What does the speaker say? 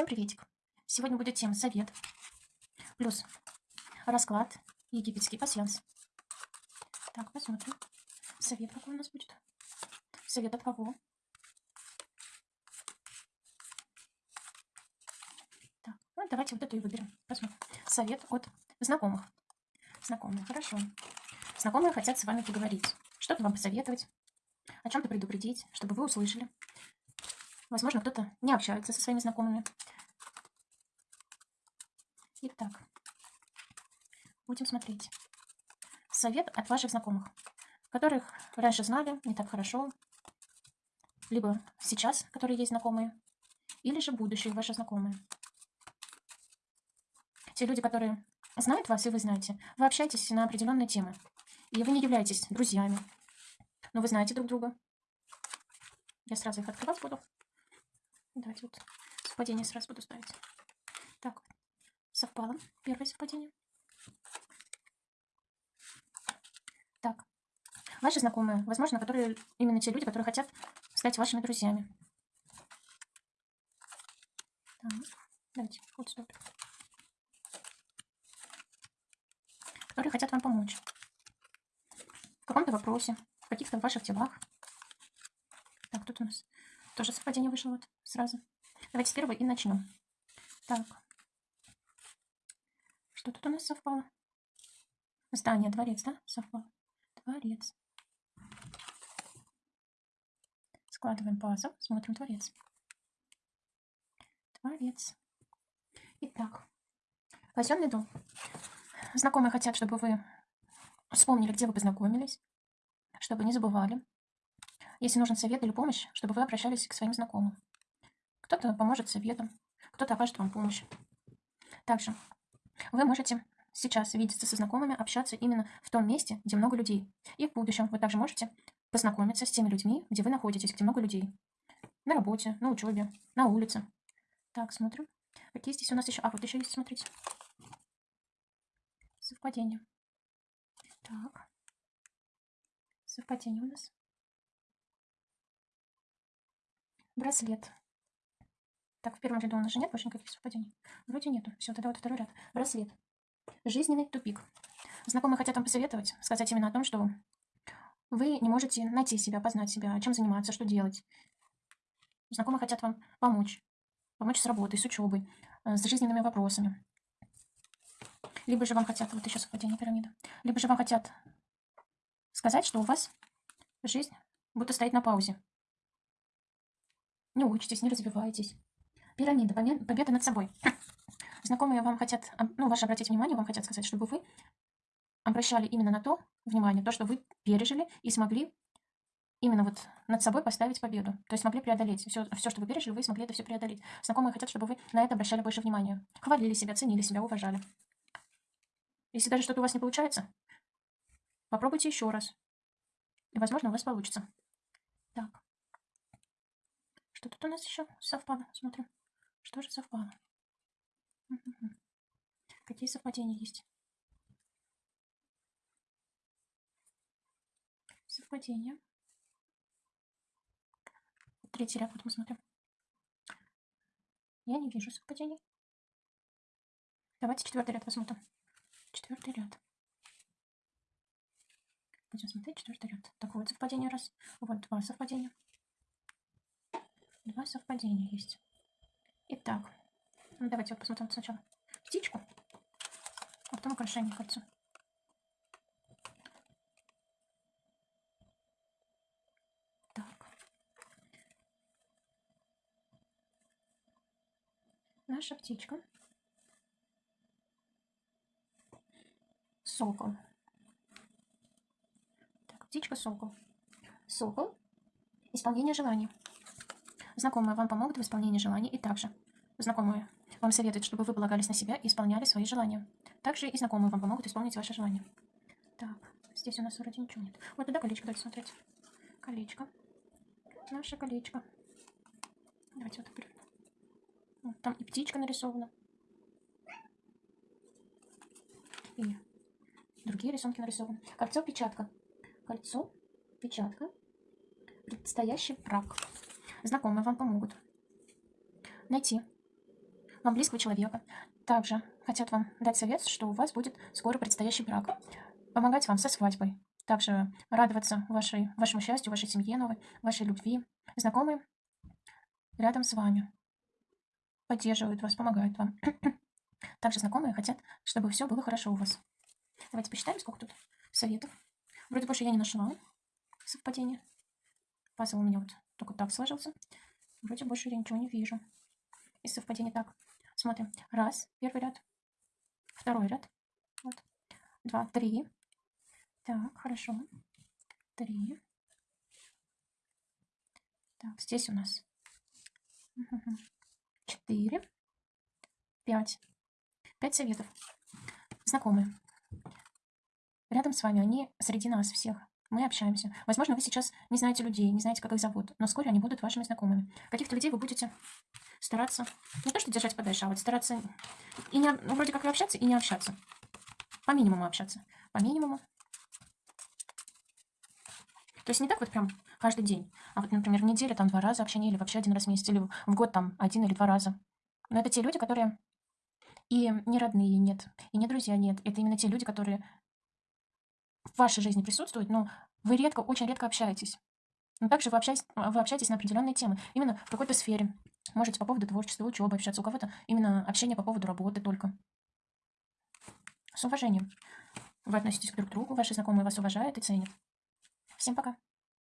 Всем приветик! Сегодня будет тема совет плюс расклад египетский пассианс. Так, посмотрим. Совет какой у нас будет? Совет от кого? Так, ну давайте вот эту и выберем. Посмотрим. Совет от знакомых. Знакомые, хорошо. Знакомые хотят с вами поговорить. Что-то вам посоветовать, о чем-то предупредить, чтобы вы услышали. Возможно, кто-то не общается со своими знакомыми. Итак, будем смотреть. Совет от ваших знакомых, которых раньше знали не так хорошо, либо сейчас, которые есть знакомые, или же будущие ваши знакомые. Те люди, которые знают вас, и вы знаете, вы общаетесь на определенные темы, и вы не являетесь друзьями, но вы знаете друг друга. Я сразу их открывать буду. Давайте вот совпадение сразу буду ставить. Так, совпало. Первое совпадение. Так, ваши знакомые, возможно, которые именно те люди, которые хотят стать вашими друзьями. Так, давайте, вот стоп. Которые хотят вам помочь. В каком-то вопросе, в каких-то ваших делах. Так, тут у нас тоже совпадение вышло вот сразу. Давайте с первого и начнем. Так. Что тут у нас совпало? Здание, дворец, да? Совпало. Дворец. Складываем пазл, смотрим дворец. Дворец. Итак, казенный дом. Знакомые хотят, чтобы вы вспомнили, где вы познакомились, чтобы не забывали. Если нужен совет или помощь, чтобы вы обращались к своим знакомым. Кто-то поможет советом, кто-то окажет вам помощь. Также вы можете сейчас видеться со знакомыми, общаться именно в том месте, где много людей. И в будущем вы также можете познакомиться с теми людьми, где вы находитесь, где много людей. На работе, на учебе, на улице. Так, смотрим. Какие здесь у нас еще... А, вот еще есть, смотрите. Совпадение. Так. Совпадение у нас. Браслет. Так, в первом ряду у нас же нет больше никаких совпадений. Вроде нету. Все, тогда вот второй ряд. Браслет. Жизненный тупик. Знакомые хотят вам посоветовать, сказать именно о том, что вы не можете найти себя, познать себя, чем заниматься, что делать. Знакомые хотят вам помочь. Помочь с работой, с учебой, э, с жизненными вопросами. Либо же вам хотят, вот еще совпадение пирамиды, либо же вам хотят сказать, что у вас жизнь будто стоит на паузе. Не учитесь, не развиваетесь. Пирамида, победа над собой. Знакомые вам хотят, ну, ваше обратить внимание, вам хотят сказать, чтобы вы обращали именно на то внимание, то, что вы пережили и смогли именно вот над собой поставить победу. То есть смогли преодолеть. Все, все, что вы пережили, вы смогли это все преодолеть. Знакомые хотят, чтобы вы на это обращали больше внимания. Хвалили себя, ценили себя, уважали. Если даже что-то у вас не получается, попробуйте еще раз. И, возможно, у вас получится. Так. Что тут у нас еще совпало? Смотрим. Что же совпало? Какие совпадения есть? Совпадения. Третий ряд, вот мы смотрим. Я не вижу совпадений. Давайте четвертый ряд посмотрим. Четвертый ряд. Будем смотреть четвертый ряд. Так, вот совпадение раз. Вот два совпадения. Два совпадения есть. Итак, ну, давайте вот посмотрим сначала птичку, а потом украшение кольцо. Так. Наша птичка. Сокол. Так, птичка сокол. Сокол. Исполнение желаний. Знакомые вам помогут в исполнении желаний и также знакомые вам советуют, чтобы вы полагались на себя и исполняли свои желания. Также и знакомые вам помогут исполнить ваши желания. Так, здесь у нас вроде ничего нет. Вот туда колечко давайте смотреть. Колечко. Наше колечко. Давайте вот так. Вот, там и птичка нарисована. И другие рисунки нарисованы. Кольцо-печатка. Кольцо-печатка. Предстоящий брак знакомые вам помогут найти вам близкого человека. Также хотят вам дать совет, что у вас будет скоро предстоящий брак. Помогать вам со свадьбой. Также радоваться вашей, вашему счастью, вашей семье новой, вашей любви. Знакомые рядом с вами. Поддерживают вас, помогают вам. Также знакомые хотят, чтобы все было хорошо у вас. Давайте посчитаем, сколько тут советов. Вроде больше я не нашла совпадения. Пазл у меня вот только так сложился. Вроде больше я ничего не вижу. Из совпадений так. Смотрим. Раз, первый ряд. Второй ряд. Вот. Два, три. Так, хорошо. Три. Так, здесь у нас четыре. Пять. Пять советов. Знакомые. Рядом с вами они среди нас всех. Мы общаемся. Возможно, вы сейчас не знаете людей, не знаете, как их зовут, но вскоре они будут вашими знакомыми. Каких-то людей вы будете стараться не то что держать подальше, а вот стараться и не, ну, вроде как и общаться, и не общаться. По минимуму общаться. По минимуму. То есть не так вот прям каждый день, а вот, например, в неделю там два раза общение, или вообще один раз в месяц, или в год там один или два раза. Но это те люди, которые и не родные нет, и не друзья нет. Это именно те люди, которые в вашей жизни присутствуют, но вы редко, очень редко общаетесь. Но также вы общаетесь, вы общаетесь на определенные темы, именно в какой-то сфере. Можете по поводу творчества, учебы общаться. У кого-то именно общение по поводу работы только. С уважением. Вы относитесь друг к другу, ваши знакомые вас уважают и ценят. Всем пока.